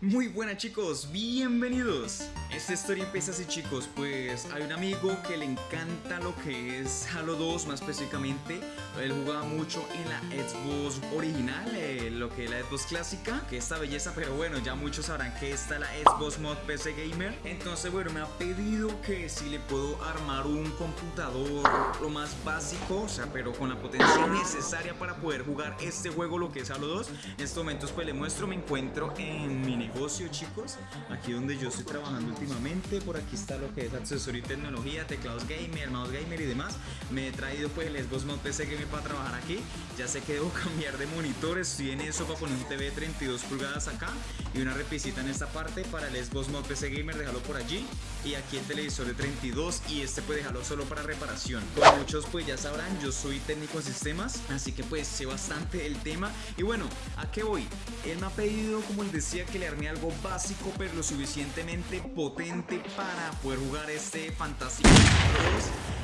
Muy buenas chicos, bienvenidos. Esta historia empieza así chicos, pues hay un amigo que le encanta lo que es Halo 2 más específicamente. Él jugaba mucho en la Xbox original, eh, lo que es la Xbox clásica, que esta belleza, pero bueno, ya muchos sabrán que está la Xbox Mod PC Gamer. Entonces bueno, me ha pedido que si le puedo armar un computador lo más básico, o sea, pero con la potencia necesaria para poder jugar este juego, lo que es Halo 2. En estos momentos pues le muestro, me encuentro en mi negocio chicos aquí donde yo estoy trabajando últimamente por aquí está lo que es accesorio y tecnología teclados gamer mouse gamer y demás. Me he traído pues el Xbox Mod PC Gamer para trabajar aquí. Ya sé que debo cambiar de monitor estoy en eso para poner un TV de 32 pulgadas acá y una repisita en esta parte para el Xbox Mod PC Gamer déjalo por allí. Y aquí el televisor de 32 y este pues dejarlo solo para reparación. Como muchos pues ya sabrán yo soy técnico en sistemas así que pues sé bastante el tema. Y bueno a qué voy él me ha pedido como él decía que le arme algo básico pero lo suficientemente potente para poder jugar este fantástico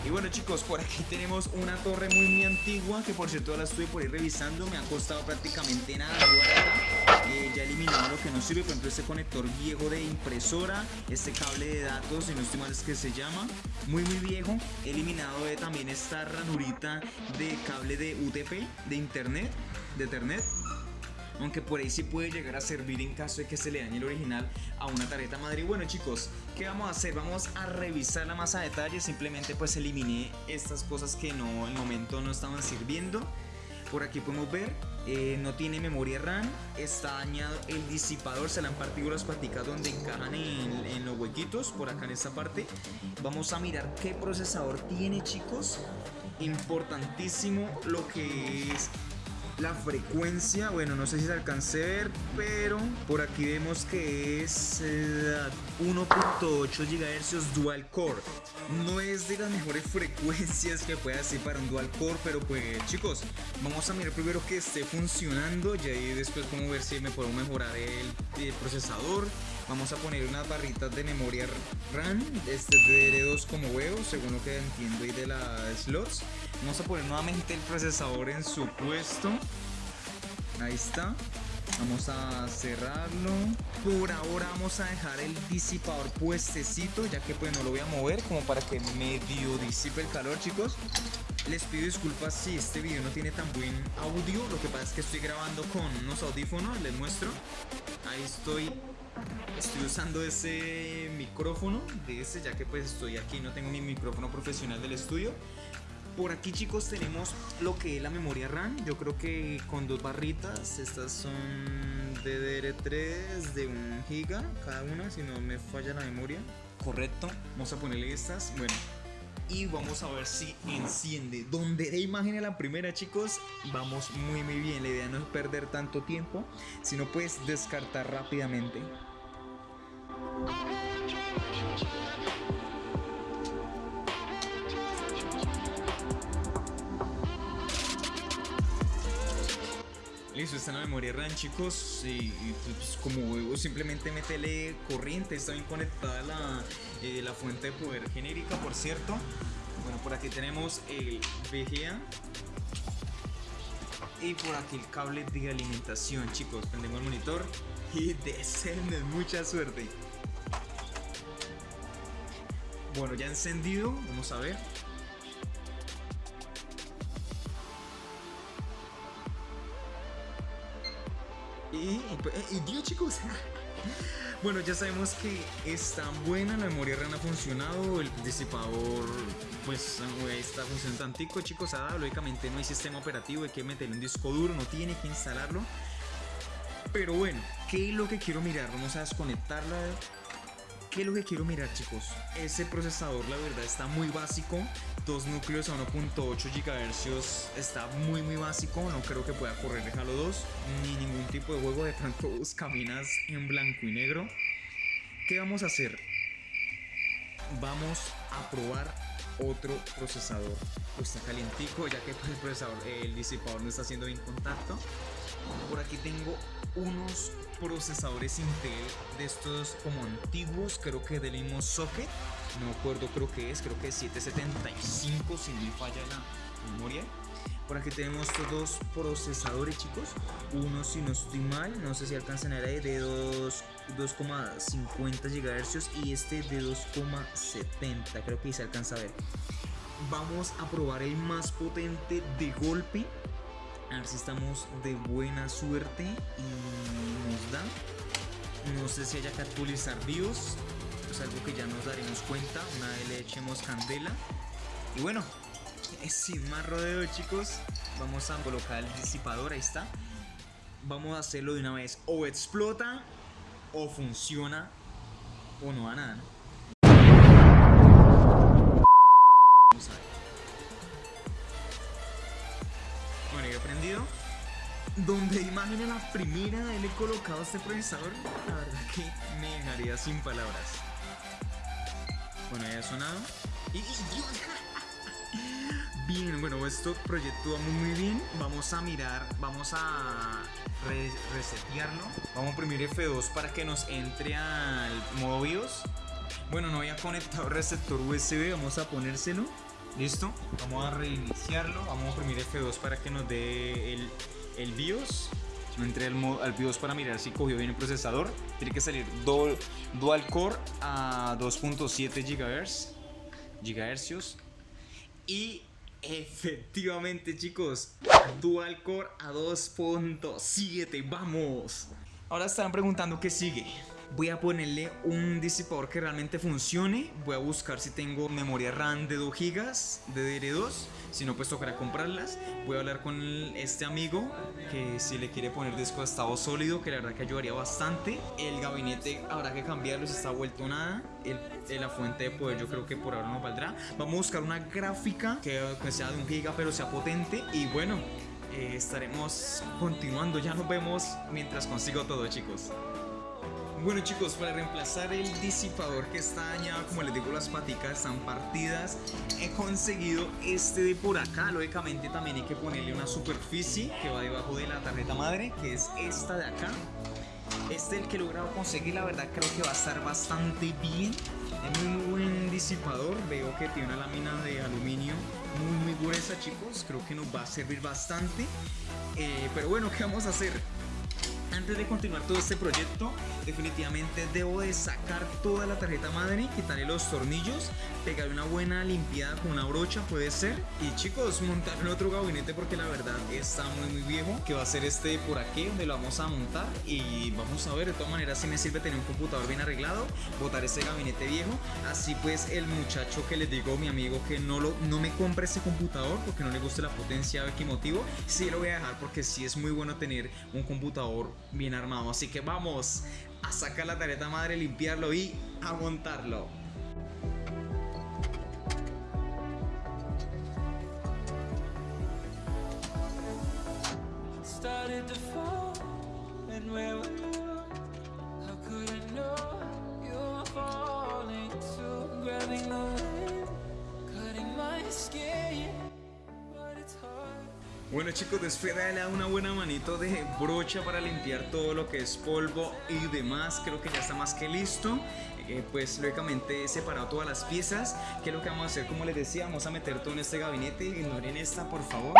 y bueno chicos, por aquí tenemos una torre muy antigua que por cierto la estoy por ir revisando, me ha costado prácticamente nada eh, ya he eliminado lo que no sirve, por ejemplo este conector viejo de impresora, este cable de datos, si no estoy mal es que se llama, muy muy viejo, he eliminado también esta ranurita de cable de UTP, de internet, de ethernet aunque por ahí sí puede llegar a servir en caso de que se le dañe el original a una tarjeta madre. Bueno chicos, ¿qué vamos a hacer? Vamos a revisarla más a detalle, simplemente pues eliminé estas cosas que no, el momento no estaban sirviendo. Por aquí podemos ver, eh, no tiene memoria RAM, está dañado el disipador, se le han partido las paticas donde encajan en, en, los huequitos, por acá en esta parte. Vamos a mirar qué procesador tiene chicos. Importantísimo lo que es la frecuencia, bueno, no sé si se alcance a ver, pero por aquí vemos que es 1.8 GHz dual core. No es de las mejores frecuencias que pueda ser para un dual core, pero pues chicos, vamos a mirar primero que esté funcionando y ahí después como ver si me puedo mejorar el, procesador. Vamos a poner unas barritas de memoria RAM, este DDR2 como huevo, según lo que entiendo y de las slots. Vamos a poner nuevamente el procesador en su puesto. Ahí está. Vamos a cerrarlo. Por ahora vamos a dejar el disipador puestecito, ya que pues no lo voy a mover como para que medio disipe el calor, chicos. Les pido disculpas si este video no tiene tan buen audio. Lo que pasa es que estoy grabando con unos audífonos, les muestro. Ahí estoy Estoy usando ese micrófono de ese ya que pues estoy aquí, no tengo mi micrófono profesional del estudio por aquí chicos tenemos lo que es la memoria RAM. Yo creo que con dos barritas. Estas son DDR3 de 1 giga cada una, si no me falla la memoria. Correcto. Vamos a ponerle estas. Bueno. Y vamos a ver si enciende. Donde de imagen a la primera chicos. Vamos muy muy bien. La idea no es perder tanto tiempo. Sino pues descartar rápidamente. Listo, está en la memoria RAM chicos y, pues, como simplemente métele corriente, está bien conectada la, eh, la fuente de poder genérica por cierto. Bueno por aquí tenemos el VGA y por aquí el cable de alimentación chicos, prendemos el monitor y descende, mucha suerte. Bueno ya encendido, vamos a ver Y, Dios chicos. Bueno, ya sabemos que está buena, la memoria RAM ha funcionado, el disipador pues está funcionando tantico, chicos, ah, lógicamente no hay sistema operativo, hay que meterle un disco duro, no tiene que instalarlo. Pero bueno, ¿qué es lo que quiero mirar? Vamos a desconectarla ¿Qué es lo que quiero mirar chicos? Ese procesador la verdad está muy básico, dos núcleos a 1.8 GHz está muy muy básico, no creo que pueda correr de Halo 2 ni ningún tipo de juego, de pronto caminas en blanco y negro. ¿Qué vamos a hacer? Vamos a probar otro procesador. Está calientico ya que el procesador, el disipador no está haciendo bien contacto. Por aquí tengo unos procesadores Intel de estos como antiguos, creo que del mismo socket, no acuerdo, creo que es, creo que es 775 si no falla la memoria. Por aquí tenemos estos dos procesadores, chicos. Uno, si no estoy mal, no sé si alcanzan a ver, de 2,50 GHz y este de 2,70. Creo que se alcanza a ver. Vamos a probar el más potente de golpe. A ver si estamos de buena suerte y nos da. No sé si haya que actualizar BIOS. Es algo que ya nos daremos cuenta una vez le echemos candela. Y bueno, sin más rodeo chicos, vamos a colocar el disipador, ahí está. Vamos a hacerlo de una vez. O explota, o funciona, o no a nada. Vamos Imaginen la primera de él he colocado este procesador, la verdad que me dejaría sin palabras. Bueno, ya ha sonado. Y, Bien, bueno, esto proyecto muy, muy bien. Vamos a mirar, vamos a resetearlo. Vamos a imprimir F2 para que nos entre al modo BIOS. Bueno, no había conectado receptor USB, vamos a ponérselo. Listo, vamos a reiniciarlo. Vamos a imprimir F2 para que nos dé el, el BIOS. No entré al, al BIOS para mirar si cogió bien el procesador. Tiene que salir dual, dual core a 2.7 GHz. GHz. Y Efectivamente chicos, Dual Core a 2.7, vamos. Ahora estarán preguntando qué sigue. Voy a ponerle un disipador que realmente funcione. Voy a buscar si tengo memoria RAM de 2 GB de DDR2. Si no, pues tocará comprarlas. Voy a hablar con este amigo que si le quiere poner disco de estado sólido, que la verdad que ayudaría bastante. El gabinete habrá que cambiarlo si está vuelto nada. El, la fuente de poder yo creo que por ahora no valdrá. Vamos a buscar una gráfica que, sea de un giga pero sea potente. Y bueno, eh, estaremos continuando. Ya nos vemos mientras consigo todo chicos. Bueno chicos, para reemplazar el disipador que está dañado, como les digo las paticas están partidas, he conseguido este de por acá, lógicamente también hay que ponerle una superficie que va debajo de la tarjeta madre, que es esta de acá. Este es el que he logrado conseguir, la verdad creo que va a estar bastante bien, es muy buen disipador, veo que tiene una lámina de aluminio muy muy gruesa chicos, creo que nos va a servir bastante, eh, pero bueno, ¿qué vamos a hacer? Antes de continuar todo este proyecto, definitivamente debo de sacar toda la tarjeta madre, quitarle los tornillos, pegarle una buena limpiada con una brocha, puede ser. Y chicos, montar en otro gabinete porque la verdad está muy muy viejo, que va a ser este por aquí, donde lo vamos a montar. Y vamos a ver, de todas maneras si me sirve tener un computador bien arreglado, botar ese gabinete viejo. Así pues el muchacho que les digo, mi amigo, que no, lo, no me compre ese computador porque no le guste la potencia, qué motivo, sí lo voy a dejar porque sí es muy bueno tener un computador bien armado. Así que vamos a sacar la tarjeta madre, limpiarlo y a montarlo. Bueno chicos, después de una buena manito de brocha para limpiar todo lo que es polvo y demás, creo que ya está más que listo. Eh, pues lógicamente he separado todas las piezas. ¿Qué es lo que vamos a hacer? Como les decía, vamos a meter todo en este gabinete. Ignoren esta, por favor.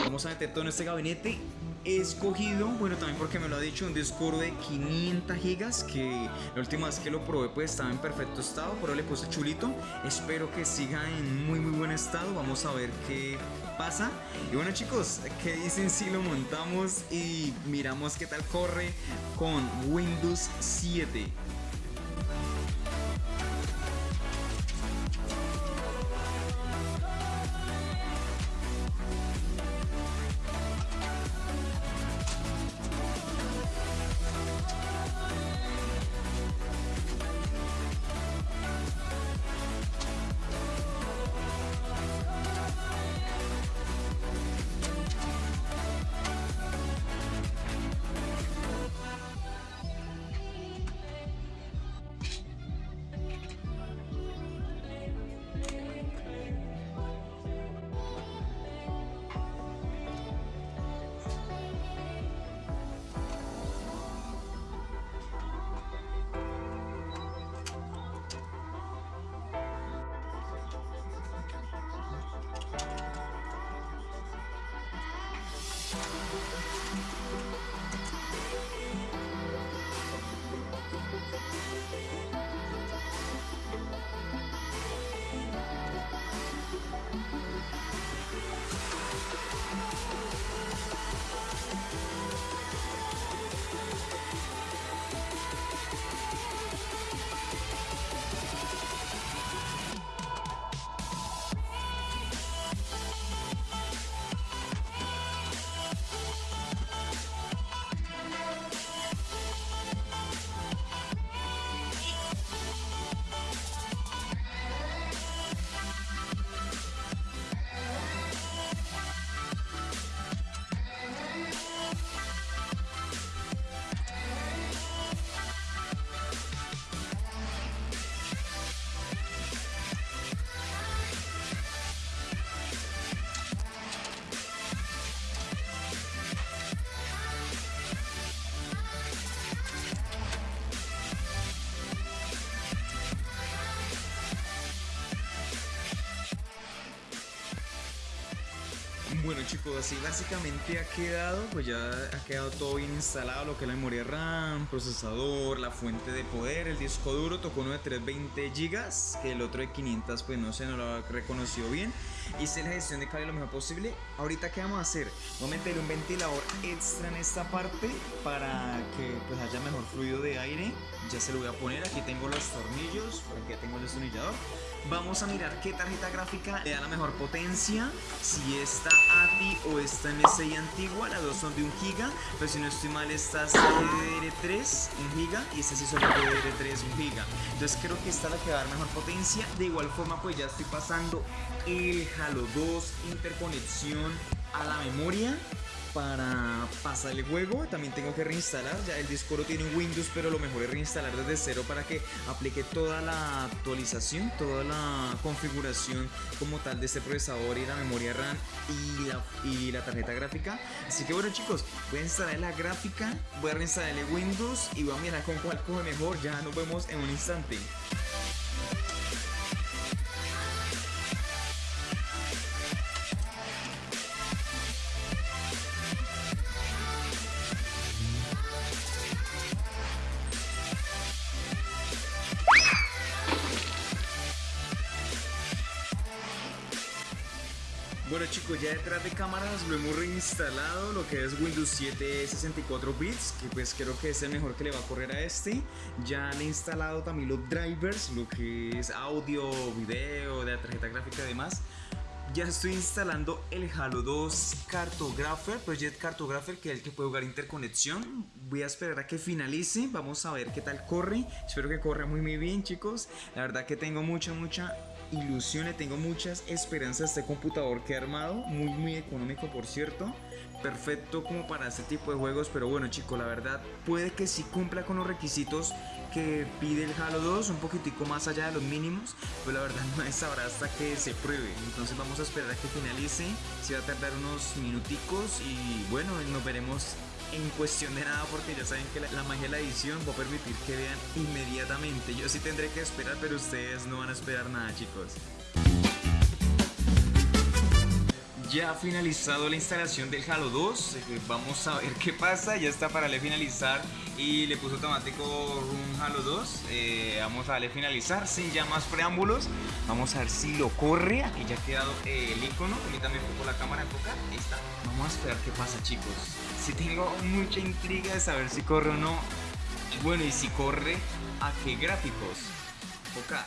Vamos a meter todo en este gabinete he escogido, bueno también porque me lo ha dicho, un disco de 500 gigas que la última vez que lo probé pues estaba en perfecto estado, pero le puse chulito, espero que siga en muy muy buen estado, vamos a ver qué pasa. Y bueno chicos, ¿qué dicen si lo montamos y miramos qué tal corre con Windows 7? Bueno chicos, así básicamente ha quedado, pues ya ha quedado todo bien instalado, lo que es la memoria RAM, procesador, la fuente de poder, el disco duro, tocó uno de 320 GB, que el otro de 500 pues no sé, no lo ha reconocido bien. Hice la gestión de cable lo mejor posible. Ahorita qué vamos a hacer? Vamos a meter un ventilador extra en esta parte para que pues haya mejor fluido de aire. Ya se lo voy a poner, aquí tengo los tornillos, aquí tengo el destornillador. Vamos a mirar qué tarjeta gráfica le da la mejor potencia, si esta ATI o esta MSI antigua, las dos son de 1 GB, pero si no estoy mal esta es DDR3 1 GB y esta sí solo DDR3 1 GB. Entonces creo que esta es la que va a dar mejor potencia. De igual forma pues ya estoy pasando el Halo 2 interconexión a la memoria para pasar el juego. También tengo que reinstalar. Ya el disco lo tiene Windows pero lo mejor es reinstalar desde cero para que aplique toda la actualización toda la configuración como tal de este procesador y la memoria RAM y la, tarjeta gráfica. Así que bueno chicos voy a instalar la gráfica voy a reinstalar el Windows y voy a mirar con cuál coge mejor. Ya nos vemos en un instante detrás de cámaras lo hemos reinstalado, lo que es Windows 7 64 bits, que pues creo que es el mejor que le va a correr a este. Ya le he instalado también los drivers, lo que es audio, video, de la tarjeta gráfica y demás. Ya estoy instalando el Halo 2 Cartographer, Project Cartographer, que es el que puede jugar interconexión. Voy a esperar a que finalice, vamos a ver qué tal corre. Espero que corra muy muy bien chicos. La verdad que tengo mucha mucha ilusiones, tengo muchas esperanzas de este computador que he armado, muy muy económico por cierto, perfecto como para este tipo de juegos, pero bueno chicos, la verdad puede que sí cumpla con los requisitos que pide el Halo 2, un poquitico más allá de los mínimos, pero la verdad no es sabrá hasta que se pruebe, entonces vamos a esperar a que finalice, si va a tardar unos minuticos y bueno, nos veremos en cuestión de nada porque ya saben que la, magia de la edición va a permitir que vean inmediatamente. Yo sí tendré que esperar, pero ustedes no van a esperar nada, chicos. Ya ha finalizado la instalación del Halo 2, eh, vamos a ver qué pasa, ya está para le finalizar. Y le puso automático un Halo 2, eh, vamos a darle finalizar sin ya más preámbulos, vamos a ver si lo corre, aquí ya ha quedado el icono, permítame un poco la cámara enfocar, ahí vamos a esperar qué pasa chicos, si tengo mucha intriga de saber si corre o no, bueno y si corre, a qué gráficos, enfocar.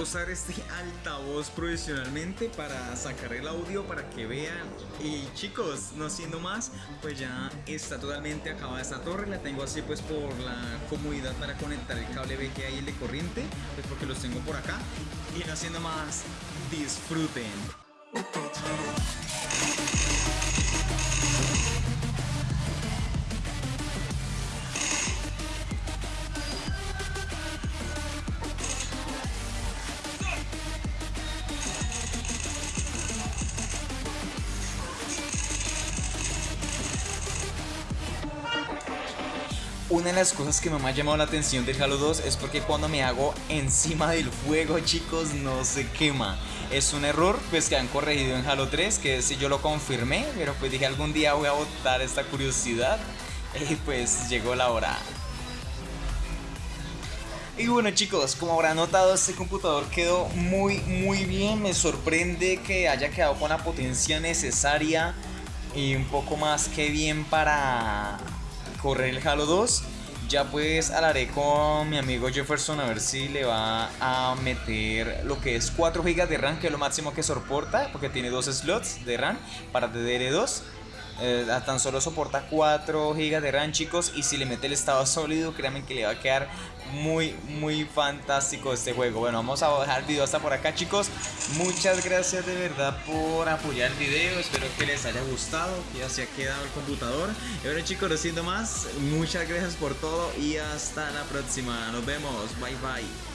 Usar este altavoz profesionalmente para sacar el audio para que vean. Y chicos no siendo más pues ya está totalmente acabada esta torre. La tengo así pues por la comodidad para conectar el cable VGA y el de corriente pues porque los tengo por acá. Y no siendo más disfruten Una de las cosas que me ha llamado la atención del Halo 2 es porque cuando me hago encima del fuego, chicos, no se quema. Es un error pues que han corregido en Halo 3, que si yo lo confirmé, pero pues dije algún día voy a botar esta curiosidad y pues llegó la hora. Y bueno chicos, como habrán notado este computador quedó muy muy bien, me sorprende que haya quedado con la potencia necesaria y un poco más que bien para correr el Halo 2. Ya pues hablaré con mi amigo Jefferson a ver si le va a meter lo que es 4 GB de RAM, que es lo máximo que soporta, porque tiene dos slots de RAM para DDR2. Eh, tan solo soporta 4 GB de RAM chicos y si le mete el estado sólido créanme que le va a quedar muy muy fantástico este juego. Bueno vamos a dejar el video hasta por acá chicos. Muchas gracias de verdad por apoyar el video. Espero que les haya gustado ya se ha quedado el computador. Y bueno chicos no siendo más muchas gracias por todo y hasta la próxima. Nos vemos. Bye bye